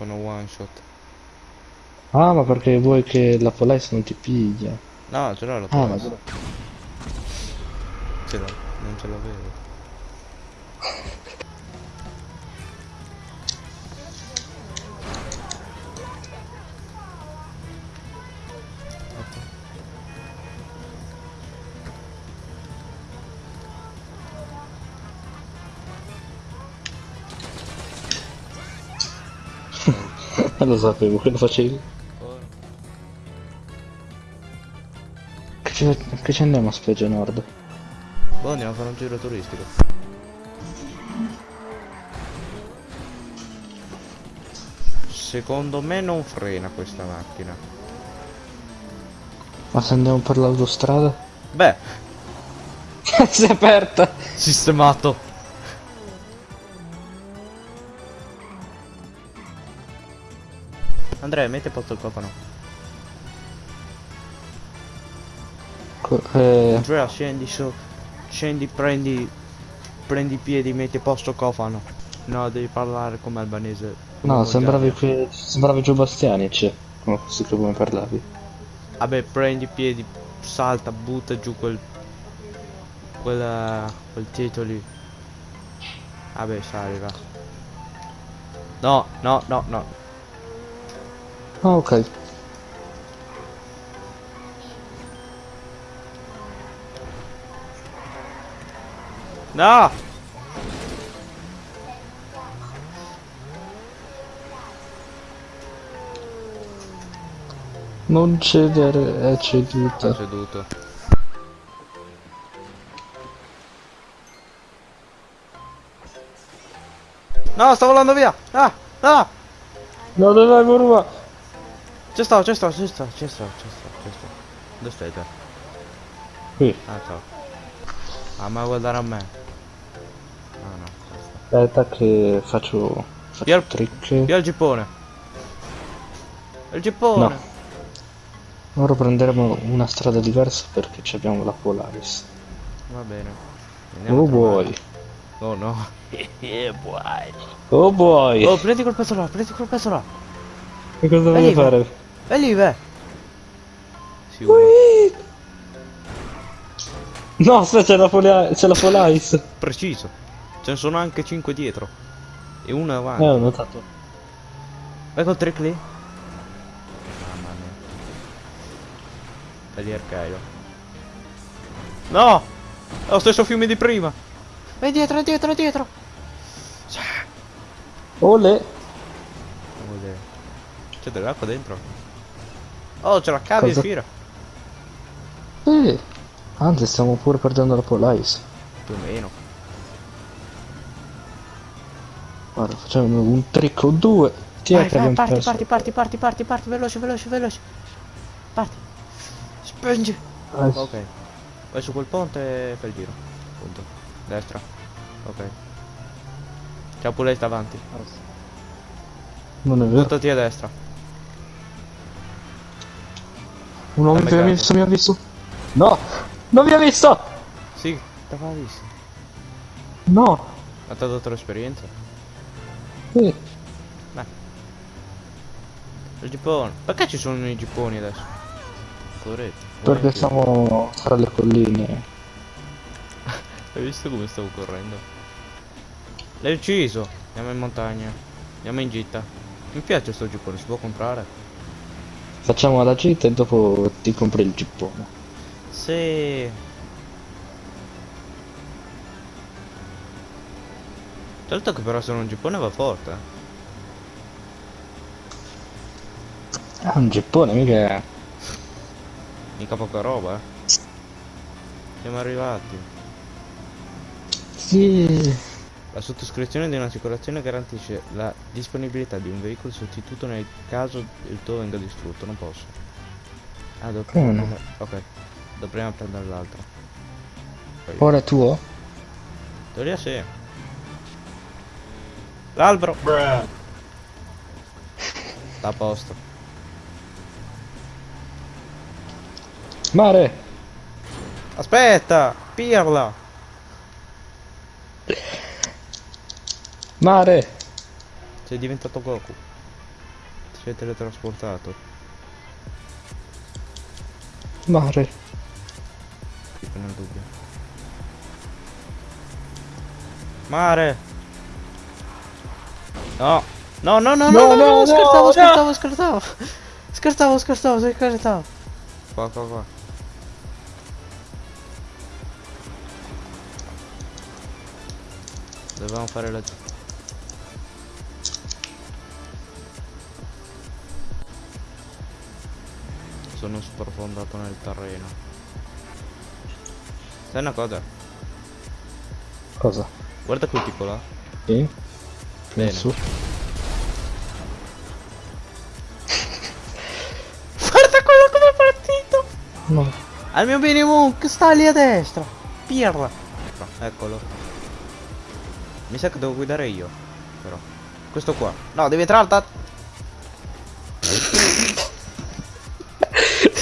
sono one shot. Ah, ma perché vuoi che la Police non ti piglia? No, ce l'ho la Ah, ma. Ce l'ho, non ce l'avevo. Lo sapevo che lo facevi. Che ci, che ci andiamo a Specie Nord? Boh, andiamo a fare un giro turistico. Secondo me non frena questa macchina. Ma se andiamo per l'autostrada? Beh, si è aperta! sistemato. Andrea, metti a posto il cofano. Co- eh, Andrea, scendi su. Scendi, prendi. Prendi i piedi, metti a posto il cofano. No, devi parlare come albanese. no, sembravi, che, sembravi Gio Bastianic. Come così come parlavi. Vabbè, prendi i piedi, salta, butta giù quel. Quel. quel titolo lì. Vabbè, sali, va. No, no, no, no. Ah, ok. No! Non cedere, è Sta ceduta. seduto. No, sta volando via! Ah! Ah! No, no, no, curva! C'è sto, c'è sto, c'è sto, c'è sto, c'è sto, c'è sto. Dove stai te? Qui. Ah, ciao. Ah, ma guardare a me. Ah, no. Aspetta che faccio... faccio Via il- trick. Via il gippone. Il gippone. No. Ora prenderemo una strada diversa perché ci abbiamo la Polaris. Va bene. Andiamo Oh boy. Oh no. Boy. Oh boy. Oh, prendi quel pezzo là, prendi quel pezzo là. Che cosa voglio fare? Lì, uno. Ui! No, aspetta, c'è la, Poli- c'è la Polaris. Preciso. Ce ne sono anche 5 dietro. E uno avanti. Eh, ho notato. Vai col trick lì. Mamma mia. Di arcaio. No! È lo stesso fiume di prima. Vai dietro, dietro, dietro. Ole. Olè. C'è dell'acqua dentro. Oh, c'è la cavia in Cosa? fila. Eh. Anzi, stiamo pure perdendo la Polaris. Più o meno. Guarda, facciamo un trick o due. Chi è Vai, che vai, parti, perso? parti, parti, parti, parti, parti, veloce, veloce, veloce. Parti. Spingi. Ah, Ok. Vai su quel ponte e fai il giro. Punto. Destra. Ok. Ciao pure sta avanti. Non è vero. Buttati a destra. Un uomo che mi ha visto, mi ha visto. No! Non mi ha visto! Sì, t'aveva visto. No! Ma ti ha dato l'esperienza? Sì. Il gippone. Perché ci sono i gipponi adesso? Poveretti. Perché siamo tra le colline. Hai visto come stavo correndo? L'hai ucciso. Andiamo in montagna. Andiamo in gita. Mi piace sto gippone, si può comprare? Facciamo la gita e dopo ti compri il gippone. Sì. Certo che però se non un gippone va forte. eh. Ah, un gippone, mica... Mica poca roba, eh. Siamo arrivati. Sì. La sottoscrizione di un'assicurazione garantisce la disponibilità di un veicolo sostituto nel caso il tuo venga distrutto. Non posso. Ah, devo Come no? Ok. Devo prima prendere l'altro. Ora è tuo? Teoria sì. L'albero. Sta a posto. Mare! Aspetta! Pirla! Mare! Sei diventato Goku. sei teletrasportato. Mare. Tipo nel dubbio. Mare! No! No, no, no, no, No, no, no, no, scherzavo, no. scherzavo, scherzavo! Scherzavo, scherzavo, scherzavo! Qua, qua, qua. Dovevamo fare la... Sono sprofondato nel terreno. Sai una cosa? Cosa? Guarda quel tipo là. Sì? Bene. Su. Guarda quello come è partito! No. Al mio minimo che sta lì a destra. Pirla. Eccolo. Mi sa che devo guidare io. Però. Questo qua. No, devi entrare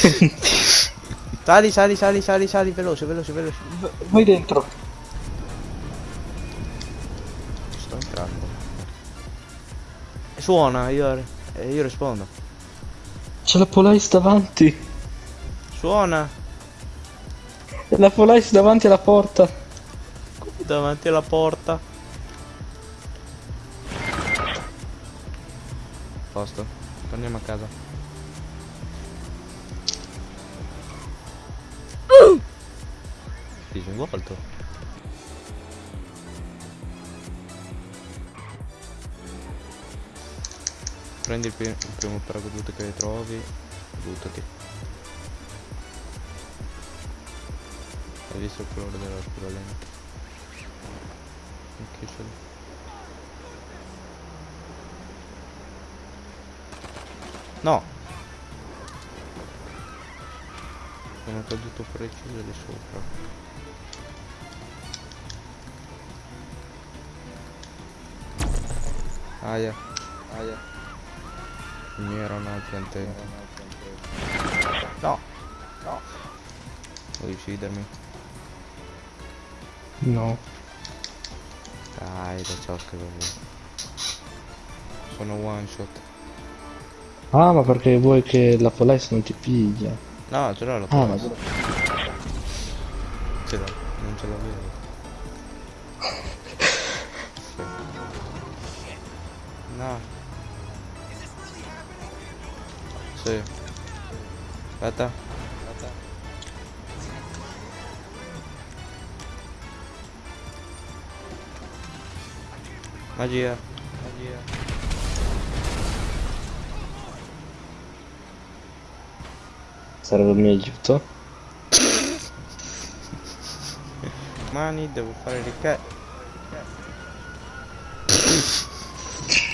sali, sali, sali, sali, sali, veloce, veloce, veloce. V- Vai dentro. Sto entrando. Suona, io, eh, io rispondo. C'è la Polaris davanti. Suona. La Polaris davanti alla porta. Davanti alla porta. Posto. Torniamo a casa. Disinvolto. Prendi il, il primo paracadute che trovi. Buttati. Hai visto il colore della scuola lente? Ok, ce l'ho. No! Sono caduto preciso di sopra. Aia, aia. Il mio era un altro attento. No! No! Vuoi uccidermi? No. Dai, da ciò che avevo. Sono one shot. Ah, ma perché vuoi che la Polaris non ti piglia? No, ce l'ho la Ah, ma. Ce l'ho, non ce l'avevo. No. Sì. Aspetta. Aspetta. Magia. Magia. serve il mio aiuto? Mani, devo fare le ca...